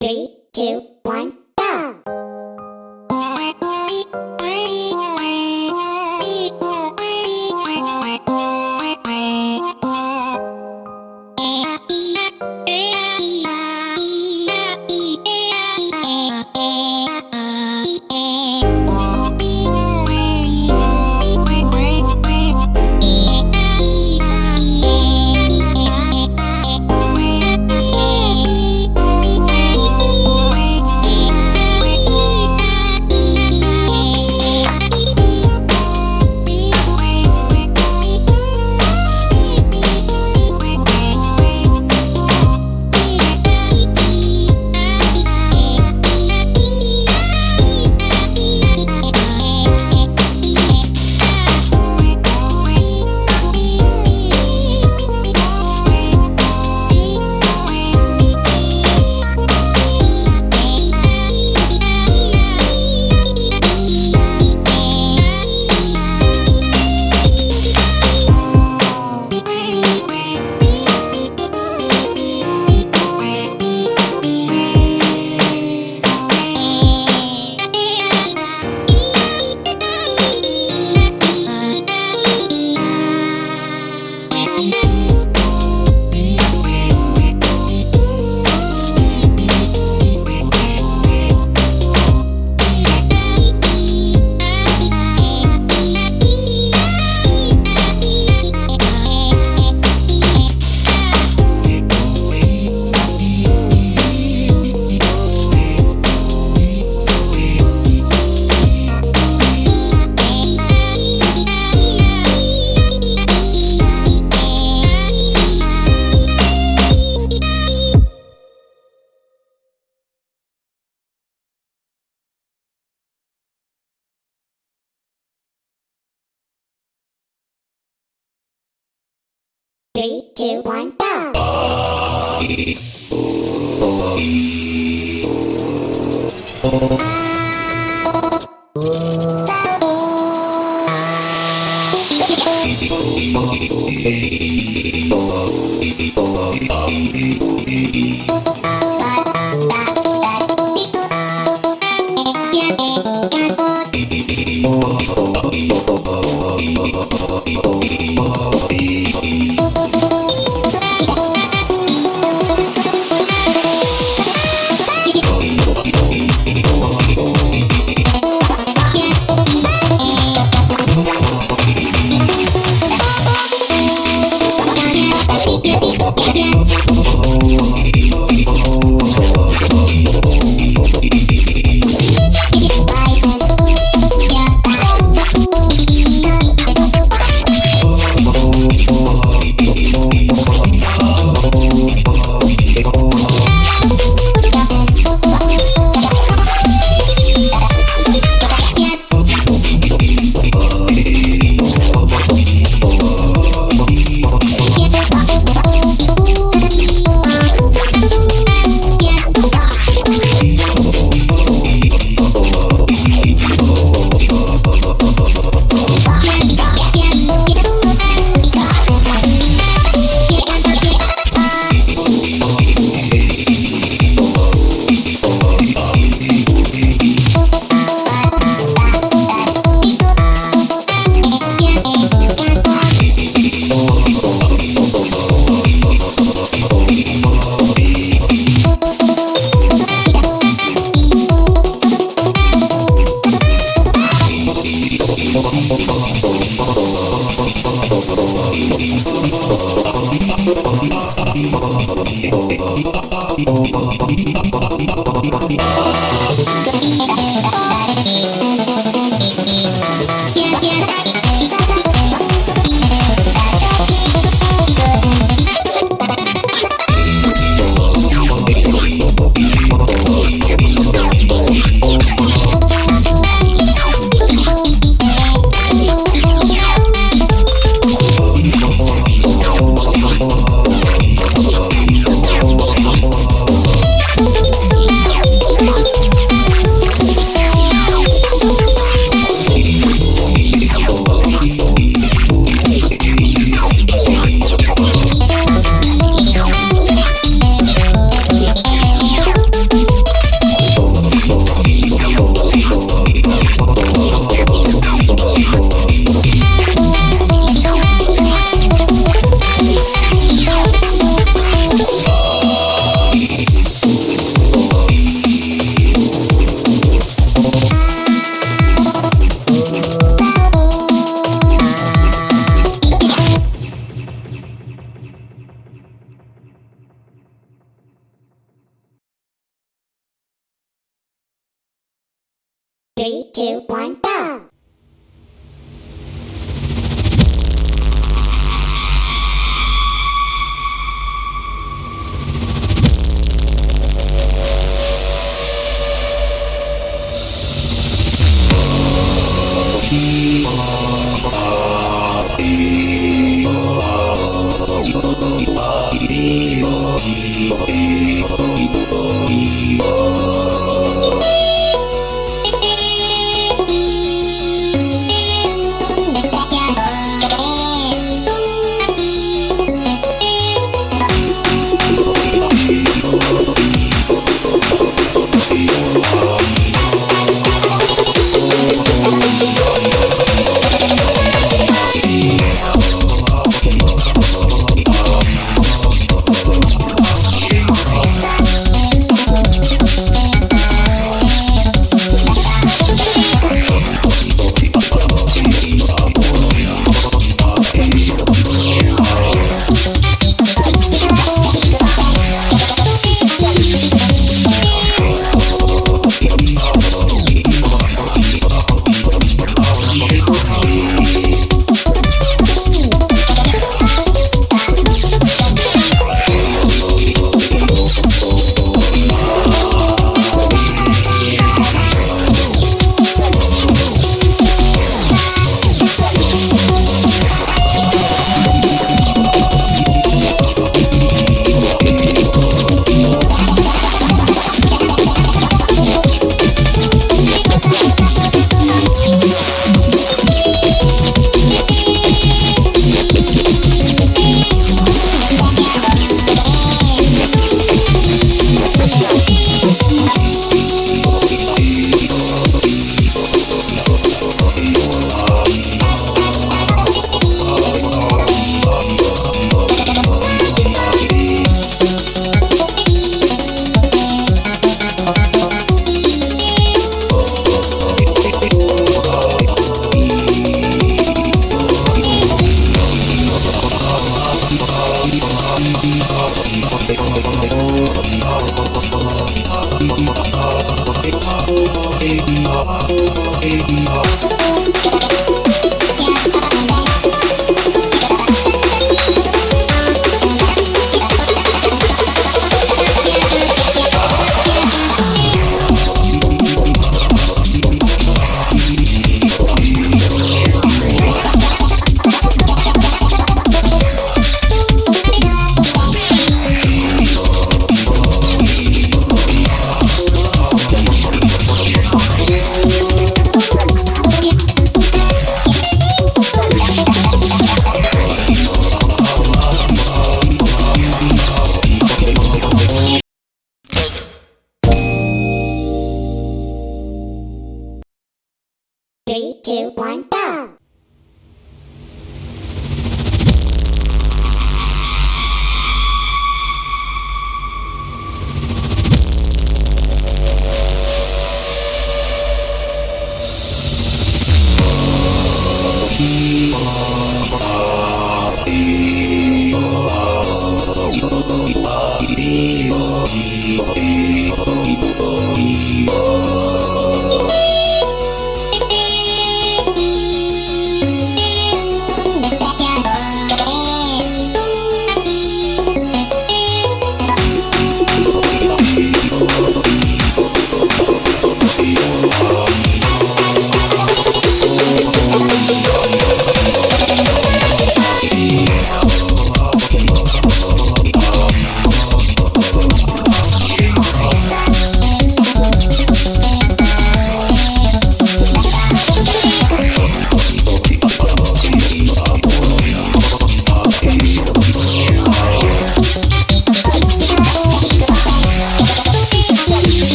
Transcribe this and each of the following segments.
Three, two, one, Three, two, one, go! Oh. Three, two, one, go! Three, Bye.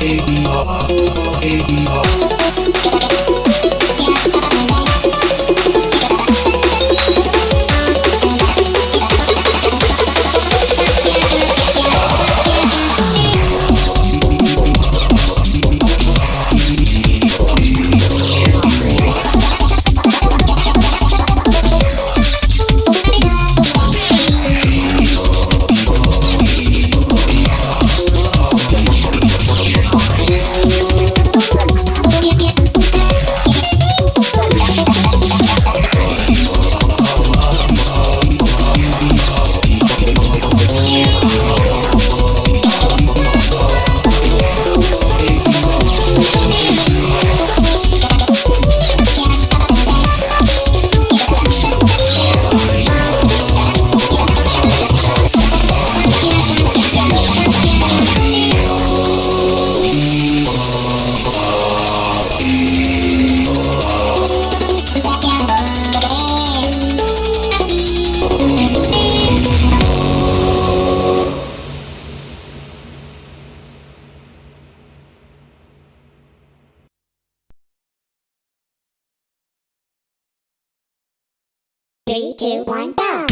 baby, oh, oh, baby, oh. Three, two, one, go!